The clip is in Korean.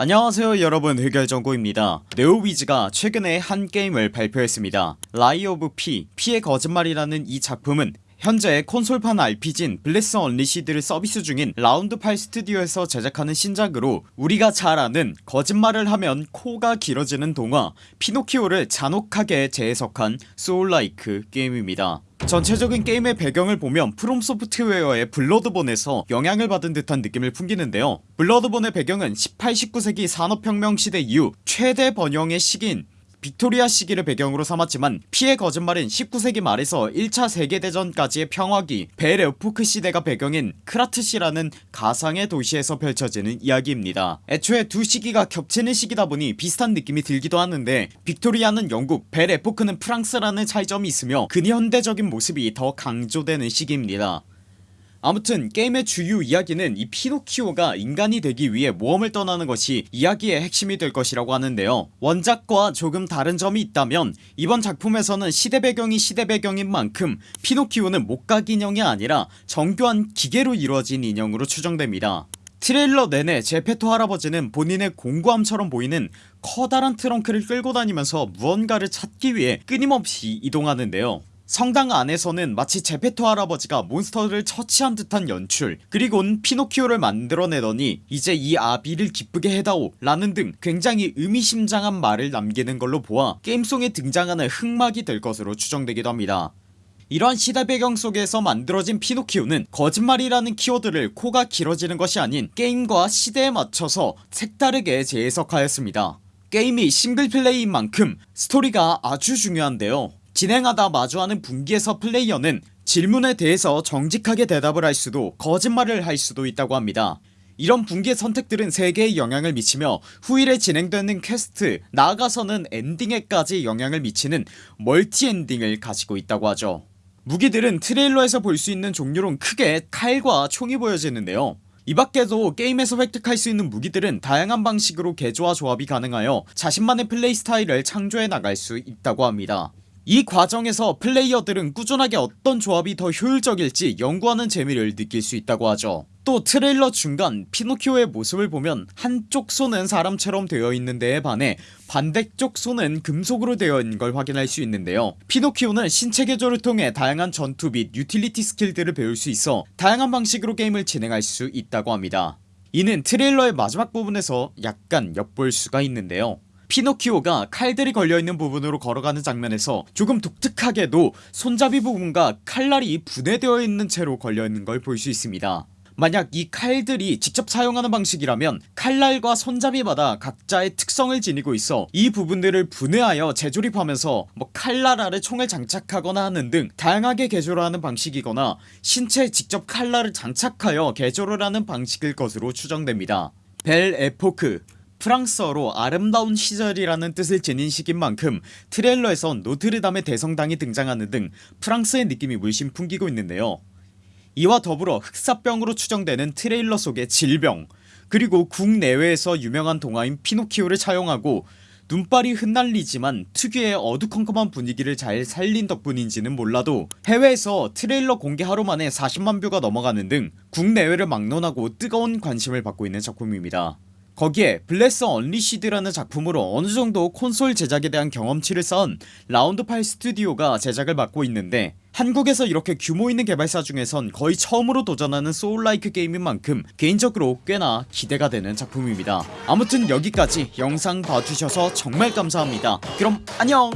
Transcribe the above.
안녕하세요 여러분. 흑열정구입니다. 네오위즈가 최근에 한 게임을 발표했습니다. Lies of P 피의 거짓말이라는 이 작품은 현재 콘솔판 RPG인 블레스 언리시드를 서비스 중인 라운드8 스튜디오에서 제작하는 신작으로 우리가 잘 아는 거짓말을 하면 코가 길어지는 동화 피노키오를 잔혹하게 재해석한 soul-like 게임입니다. 전체적인 게임의 배경을 보면 프롬소프트웨어의 블러드본에서 영향을 받은 듯한 느낌을 풍기는데요. 블러드본의 배경은 18, 19세기 산업혁명 시대 이후 최대 번영의 시기인 빅토리아 시기를 배경으로 삼았지만 피의 거짓말은 19세기 말에서 1차 세계대전까지의 평화기 Belle Époque 시대가 배경인 크라트시라는 가상의 도시에서 펼쳐지는 이야기입니다. 애초에 두 시기가 겹치는 시기다 보니 비슷한 느낌이 들기도 하는데 빅토리아는 영국 Belle Époque는 프랑스라는 차이점이 있으며 근현대적인 모습이 더 강조되는 시기입니다 아무튼 게임의 주요 이야기는 이 피노키오가 인간이 되기 위해 모험을 떠나는 것이 이야기의 핵심이 될 것이라고 하는데요. 원작과 조금 다른 점이 있다면 이번 작품에서는 시대 배경이 시대 배경인 만큼 피노키오는 목각 인형이 아니라 정교한 기계로 이루어진 인형으로 추정됩니다. 트레일러 내내 제페토 할아버지는 본인의 공구함처럼 보이는 커다란 트렁크를 끌고 다니면서 무언가를 찾기 위해 끊임없이 이동하는데요 성당 안에서는 마치 제페토 할아버지가 몬스터를 처치한 듯한 연출 그리곤 피노키오를 만들어내더니 이제 이 아비를 기쁘게 해다오 라는 등 굉장히 의미심장한 말을 남기는 걸로 보아 게임 속에 등장하는 흑막이 될 것으로 추정되기도 합니다. 이러한 시대 배경 속에서 만들어진 피노키오는 거짓말이라는 키워드를 코가 길어지는 것이 아닌 게임과 시대에 맞춰서 색다르게 재해석하였습니다. 게임이 single play인 만큼 스토리가 아주 중요한데요 진행하다 마주하는 분기에서 플레이어는 질문에 대해서 정직하게 대답을 할 수도 거짓말을 할 수도 있다고 합니다. 이런 분기의 선택들은 세계에 영향을 미치며 후일에 진행되는 퀘스트 나아가서는 엔딩에까지 영향을 미치는 multi ending을 가지고 있다고 하죠. 무기들은 트레일러에서 볼 수 있는 종류론 크게 칼과 총이 보여지는데요. 이 밖에도 게임에서 획득할 수 있는 무기들은 다양한 방식으로 개조와 조합이 가능하여 자신만의 플레이 스타일을 창조해 나갈 수 있다고 합니다 이 과정에서 플레이어들은 꾸준하게 어떤 조합이 더 효율적일지 연구하는 재미를 느낄 수 있다고 하죠. 또 트레일러 중간 피노키오의 모습을 보면 한쪽 손은 사람처럼 되어 있는 데에 반해 반대쪽 손은 금속으로 되어 있는 걸 확인할 수 있는데요. 피노키오는 신체 개조를 통해 다양한 전투 및 유틸리티 skill들을 배울 수 있어 다양한 방식으로 게임을 진행할 수 있다고 합니다. 이는 트레일러의 마지막 부분에서 약간 엿볼 수가 있는데요 피노키오가 칼들이 걸려있는 부분으로 걸어가는 장면에서 조금 독특하게도 손잡이 부분과 칼날이 분해되어 있는 채로 걸려있는 걸 볼 수 있습니다. 만약 이 칼들이 직접 사용하는 방식이라면 칼날과 손잡이마다 각자의 특성을 지니고 있어 이 부분들을 분해하여 재조립하면서 뭐 칼날 아래 총을 장착하거나 하는 등 다양하게 개조를 하는 방식이거나 신체에 직접 칼날을 장착하여 개조를 하는 방식일 것으로 추정됩니다. Belle Époque 프랑스어로 아름다운 시절이라는 뜻을 지닌 시기인 만큼 트레일러에선 노트르담의 대성당이 등장하는 등 프랑스의 느낌이 물씬 풍기고 있는데요. 이와 더불어 흑사병으로 추정되는 트레일러 속의 질병 그리고 국내외에서 유명한 동화인 피노키오를 차용하고 눈발이 흩날리지만 특유의 어두컴컴한 분위기를 잘 살린 덕분인지는 몰라도 해외에서 트레일러 공개 하루 만에 40만 view가 넘어가는 등 국내외를 막론하고 뜨거운 관심을 받고 있는 작품입니다 거기에 Bless Unleashed라는 작품으로 어느정도 콘솔 제작에 대한 경험치를 쌓은 Round8 스튜디오가 제작을 맡고 있는데 한국에서 이렇게 규모있는 개발사 중에선 거의 처음으로 도전하는 soullike 게임인 만큼 개인적으로 꽤나 기대가 되는 작품입니다. 아무튼 여기까지 영상 봐주셔서 정말 감사합니다. 그럼 안녕